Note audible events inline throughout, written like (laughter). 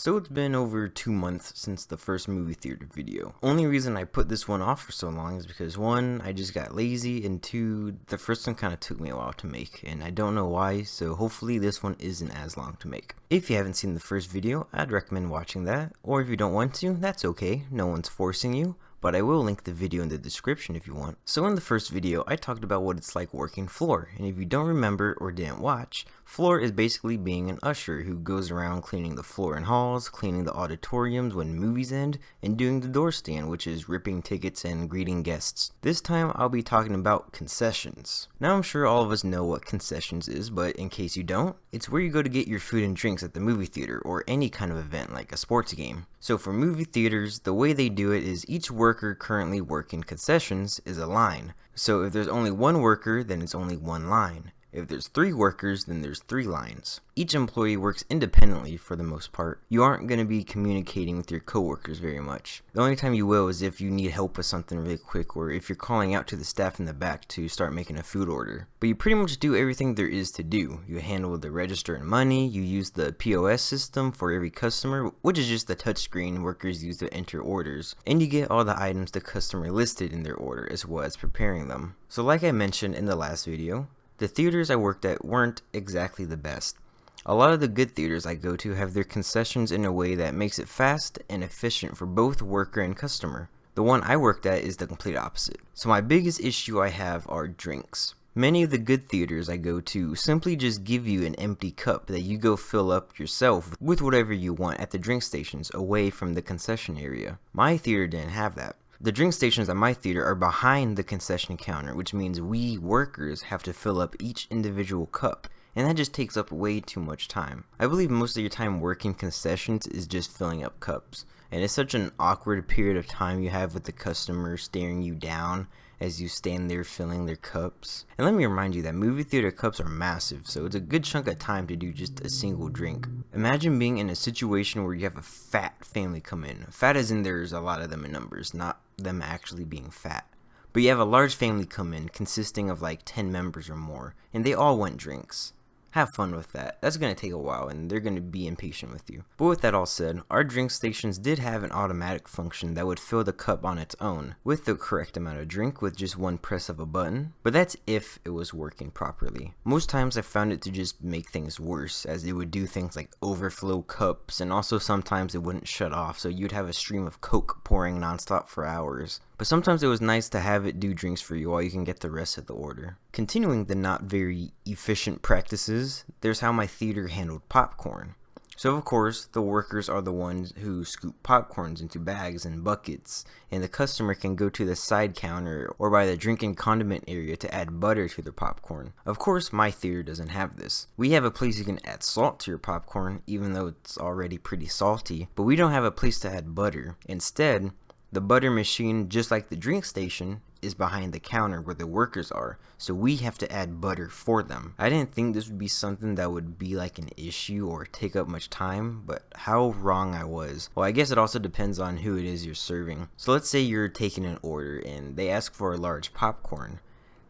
So it's been over two months since the first movie theater video. Only reason I put this one off for so long is because one, I just got lazy, and two, the first one kind of took me a while to make, and I don't know why, so hopefully this one isn't as long to make. If you haven't seen the first video, I'd recommend watching that, or if you don't want to, that's okay, no one's forcing you but I will link the video in the description if you want. So in the first video, I talked about what it's like working floor, and if you don't remember or didn't watch, floor is basically being an usher who goes around cleaning the floor and halls, cleaning the auditoriums when movies end, and doing the door stand, which is ripping tickets and greeting guests. This time, I'll be talking about concessions. Now I'm sure all of us know what concessions is, but in case you don't, it's where you go to get your food and drinks at the movie theater or any kind of event like a sports game. So for movie theaters, the way they do it is each worker currently working concessions is a line. So if there's only one worker, then it's only one line. If there's three workers, then there's three lines. Each employee works independently for the most part. You aren't going to be communicating with your coworkers very much. The only time you will is if you need help with something really quick or if you're calling out to the staff in the back to start making a food order. But you pretty much do everything there is to do. You handle the register and money, you use the POS system for every customer, which is just the touchscreen workers use to enter orders, and you get all the items the customer listed in their order as well as preparing them. So like I mentioned in the last video, the theaters I worked at weren't exactly the best. A lot of the good theaters I go to have their concessions in a way that makes it fast and efficient for both worker and customer. The one I worked at is the complete opposite. So my biggest issue I have are drinks. Many of the good theaters I go to simply just give you an empty cup that you go fill up yourself with whatever you want at the drink stations away from the concession area. My theater didn't have that. The drink stations at my theater are behind the concession counter, which means we workers have to fill up each individual cup, and that just takes up way too much time. I believe most of your time working concessions is just filling up cups, and it's such an awkward period of time you have with the customer staring you down as you stand there filling their cups. And let me remind you that movie theater cups are massive, so it's a good chunk of time to do just a single drink. Imagine being in a situation where you have a fat family come in. Fat as in there's a lot of them in numbers, not them actually being fat. But you have a large family come in consisting of like 10 members or more, and they all want drinks have fun with that. That's going to take a while and they're going to be impatient with you. But with that all said, our drink stations did have an automatic function that would fill the cup on its own with the correct amount of drink with just one press of a button, but that's if it was working properly. Most times I found it to just make things worse as it would do things like overflow cups and also sometimes it wouldn't shut off so you'd have a stream of coke pouring nonstop for hours. But sometimes it was nice to have it do drinks for you while you can get the rest of the order. Continuing the not very efficient practices, there's how my theater handled popcorn. So of course, the workers are the ones who scoop popcorns into bags and buckets, and the customer can go to the side counter or by the drink and condiment area to add butter to their popcorn. Of course, my theater doesn't have this. We have a place you can add salt to your popcorn, even though it's already pretty salty, but we don't have a place to add butter. Instead, the butter machine, just like the drink station, is behind the counter where the workers are, so we have to add butter for them. I didn't think this would be something that would be like an issue or take up much time, but how wrong I was. Well, I guess it also depends on who it is you're serving. So let's say you're taking an order and they ask for a large popcorn.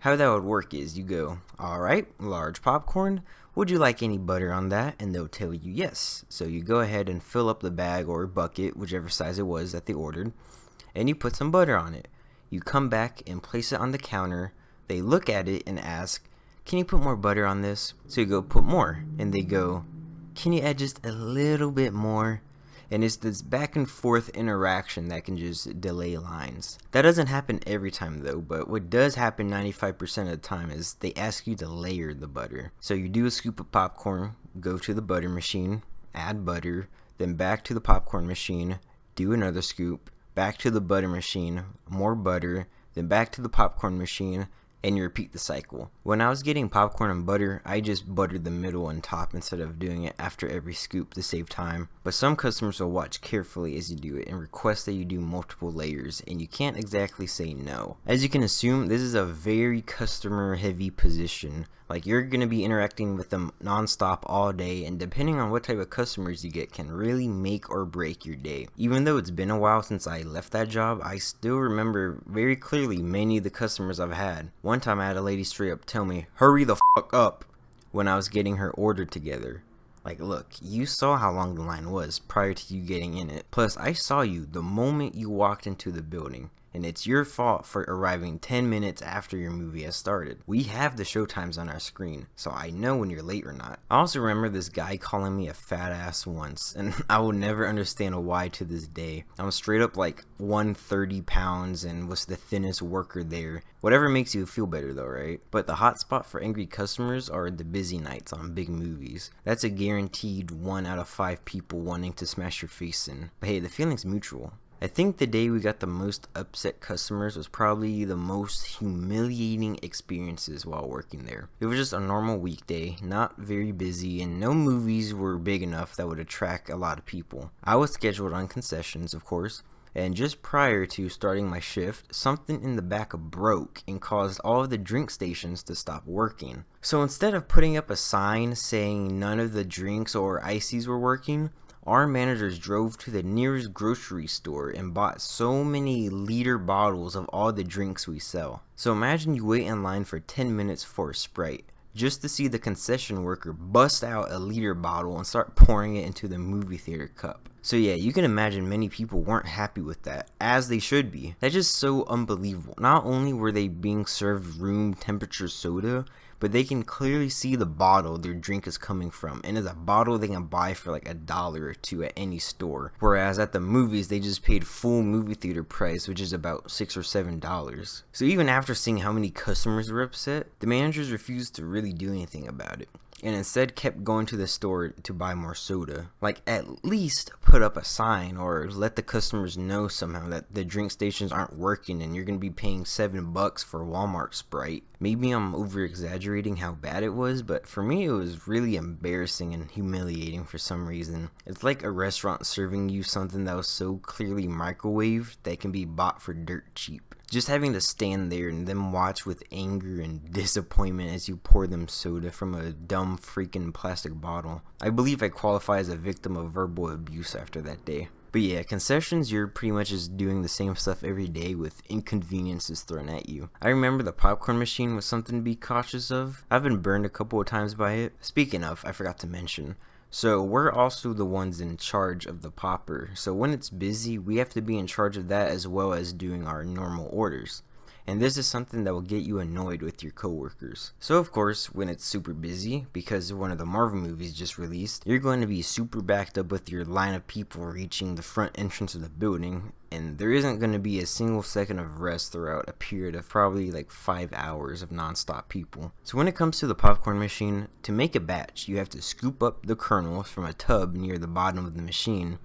How that would work is you go, alright, large popcorn, would you like any butter on that? And they'll tell you yes. So you go ahead and fill up the bag or bucket, whichever size it was that they ordered and you put some butter on it. You come back and place it on the counter. They look at it and ask, Can you put more butter on this? So you go, Put more. And they go, Can you add just a little bit more? And it's this back and forth interaction that can just delay lines. That doesn't happen every time though, but what does happen 95% of the time is they ask you to layer the butter. So you do a scoop of popcorn, go to the butter machine, add butter, then back to the popcorn machine, do another scoop, back to the butter machine, more butter, then back to the popcorn machine, and you repeat the cycle. When I was getting popcorn and butter, I just buttered the middle and top instead of doing it after every scoop to save time. But some customers will watch carefully as you do it and request that you do multiple layers and you can't exactly say no. As you can assume, this is a very customer heavy position. Like you're going to be interacting with them nonstop all day and depending on what type of customers you get can really make or break your day. Even though it's been a while since I left that job, I still remember very clearly many of the customers I've had. Time I had a lady straight up tell me, hurry the fuck up when I was getting her order together. Like, look, you saw how long the line was prior to you getting in it. Plus, I saw you the moment you walked into the building and it's your fault for arriving 10 minutes after your movie has started. We have the showtimes on our screen, so I know when you're late or not. I also remember this guy calling me a fat ass once, (laughs) and I will never understand why to this day. I'm straight up like 130 pounds and was the thinnest worker there. Whatever makes you feel better though, right? But the hotspot for angry customers are the busy nights on big movies. That's a guaranteed 1 out of 5 people wanting to smash your face in. But hey, the feeling's mutual. I think the day we got the most upset customers was probably the most humiliating experiences while working there. It was just a normal weekday, not very busy, and no movies were big enough that would attract a lot of people. I was scheduled on concessions, of course, and just prior to starting my shift, something in the back broke and caused all of the drink stations to stop working. So instead of putting up a sign saying none of the drinks or ices were working, our managers drove to the nearest grocery store and bought so many liter bottles of all the drinks we sell. So imagine you wait in line for 10 minutes for a Sprite just to see the concession worker bust out a liter bottle and start pouring it into the movie theater cup. So yeah, you can imagine many people weren't happy with that, as they should be. That's just so unbelievable. Not only were they being served room temperature soda, but they can clearly see the bottle their drink is coming from and it's a bottle they can buy for like a dollar or two at any store. Whereas at the movies they just paid full movie theater price which is about six or seven dollars. So even after seeing how many customers were upset the managers refused to really do anything about it and instead kept going to the store to buy more soda. Like, at least put up a sign or let the customers know somehow that the drink stations aren't working and you're gonna be paying seven bucks for Walmart Sprite. Maybe I'm over exaggerating how bad it was, but for me it was really embarrassing and humiliating for some reason. It's like a restaurant serving you something that was so clearly microwaved that can be bought for dirt cheap just having to stand there and then watch with anger and disappointment as you pour them soda from a dumb freaking plastic bottle. I believe I qualify as a victim of verbal abuse after that day. But yeah, concessions, you're pretty much just doing the same stuff every day with inconveniences thrown at you. I remember the popcorn machine was something to be cautious of. I've been burned a couple of times by it. Speaking of, I forgot to mention, so we're also the ones in charge of the popper. So when it's busy, we have to be in charge of that as well as doing our normal orders. And this is something that will get you annoyed with your coworkers. So of course, when it's super busy, because one of the Marvel movies just released, you're going to be super backed up with your line of people reaching the front entrance of the building, and there isn't going to be a single second of rest throughout a period of probably like 5 hours of non-stop people. So when it comes to the popcorn machine, to make a batch, you have to scoop up the kernels from a tub near the bottom of the machine,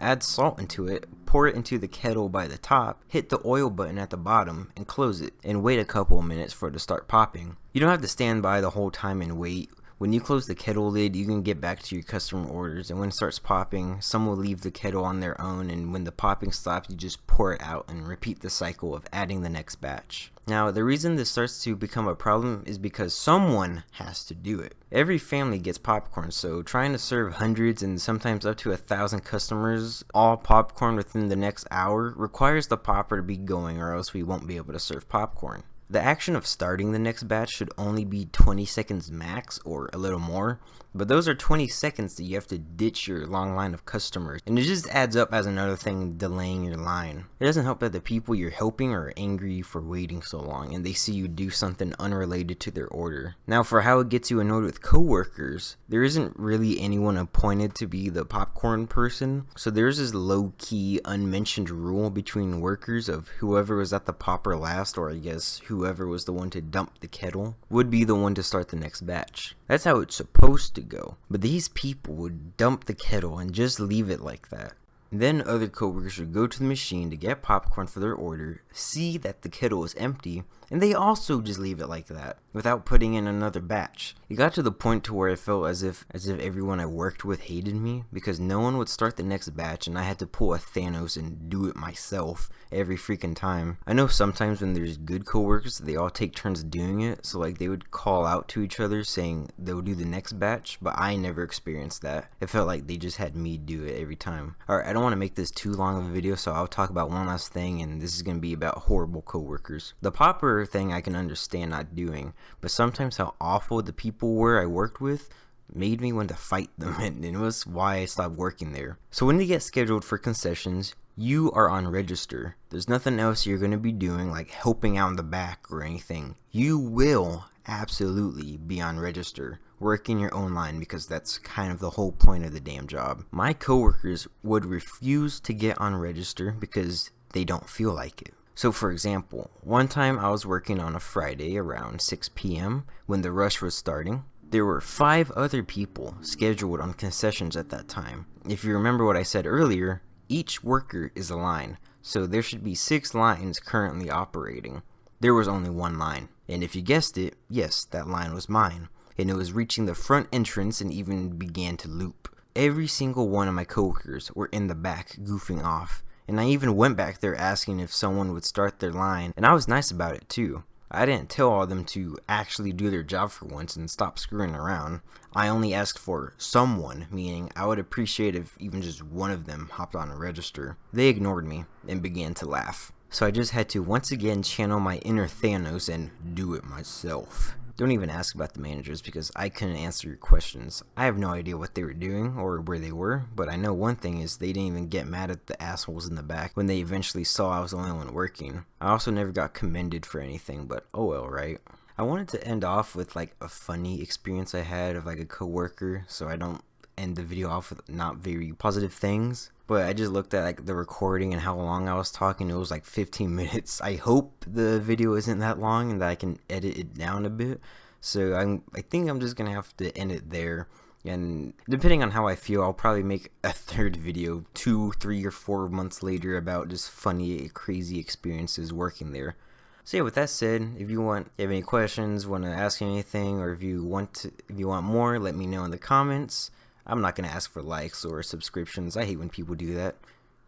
add salt into it, pour it into the kettle by the top, hit the oil button at the bottom, and close it, and wait a couple of minutes for it to start popping. You don't have to stand by the whole time and wait when you close the kettle lid, you can get back to your customer orders, and when it starts popping, some will leave the kettle on their own, and when the popping stops, you just pour it out and repeat the cycle of adding the next batch. Now, the reason this starts to become a problem is because someone has to do it. Every family gets popcorn, so trying to serve hundreds and sometimes up to a thousand customers all popcorn within the next hour requires the popper to be going or else we won't be able to serve popcorn. The action of starting the next batch should only be 20 seconds max or a little more, but those are 20 seconds that you have to ditch your long line of customers, and it just adds up as another thing delaying your line. It doesn't help that the people you're helping are angry for waiting so long, and they see you do something unrelated to their order. Now for how it gets you annoyed with coworkers, there isn't really anyone appointed to be the popcorn person, so there's this low-key, unmentioned rule between workers of whoever was at the popper last, or I guess whoever was the one to dump the kettle, would be the one to start the next batch. That's how it's supposed to go. But these people would dump the kettle and just leave it like that. Then other coworkers would go to the machine to get popcorn for their order, see that the kettle is empty, and they also just leave it like that without putting in another batch. It got to the point to where I felt as if as if everyone I worked with hated me because no one would start the next batch and I had to pull a Thanos and do it myself every freaking time. I know sometimes when there's good coworkers they all take turns doing it so like they would call out to each other saying they'll do the next batch but I never experienced that. It felt like they just had me do it every time. Alright I don't want to make this too long of a video so I'll talk about one last thing and this is going to be about horrible coworkers. The popper thing I can understand not doing, but sometimes how awful the people were I worked with made me want to fight them, (laughs) and it was why I stopped working there. So when you get scheduled for concessions, you are on register. There's nothing else you're going to be doing like helping out in the back or anything. You will absolutely be on register working your own line because that's kind of the whole point of the damn job. My coworkers would refuse to get on register because they don't feel like it. So for example, one time I was working on a Friday around 6 p.m. when the rush was starting. There were five other people scheduled on concessions at that time. If you remember what I said earlier, each worker is a line, so there should be six lines currently operating. There was only one line, and if you guessed it, yes, that line was mine, and it was reaching the front entrance and even began to loop. Every single one of my coworkers were in the back goofing off, and I even went back there asking if someone would start their line, and I was nice about it too. I didn't tell all of them to actually do their job for once and stop screwing around. I only asked for someone, meaning I would appreciate if even just one of them hopped on a register. They ignored me and began to laugh. So I just had to once again channel my inner Thanos and do it myself. Don't even ask about the managers because I couldn't answer your questions. I have no idea what they were doing or where they were, but I know one thing is they didn't even get mad at the assholes in the back when they eventually saw I was the only one working. I also never got commended for anything, but oh well, right? I wanted to end off with like a funny experience I had of like a coworker so I don't end the video off with not very positive things. But I just looked at like the recording and how long I was talking. It was like 15 (laughs) minutes. I hope the video isn't that long and that I can edit it down a bit. So I'm, I think I'm just gonna have to end it there. And depending on how I feel, I'll probably make a (laughs) third video two, three, or four months later about just funny, crazy experiences working there. So yeah, with that said, if you want, if you have any questions, want to ask anything, or if you want to, if you want more, let me know in the comments. I'm not going to ask for likes or subscriptions. I hate when people do that.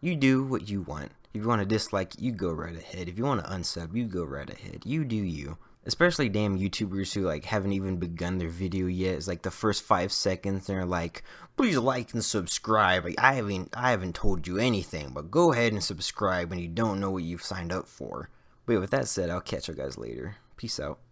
You do what you want. If you want to dislike, you go right ahead. If you want to unsub, you go right ahead. You do you. Especially damn YouTubers who like haven't even begun their video yet. It's like the first five seconds and they're like, please like and subscribe. I haven't I haven't told you anything, but go ahead and subscribe when you don't know what you've signed up for. But with that said, I'll catch you guys later. Peace out.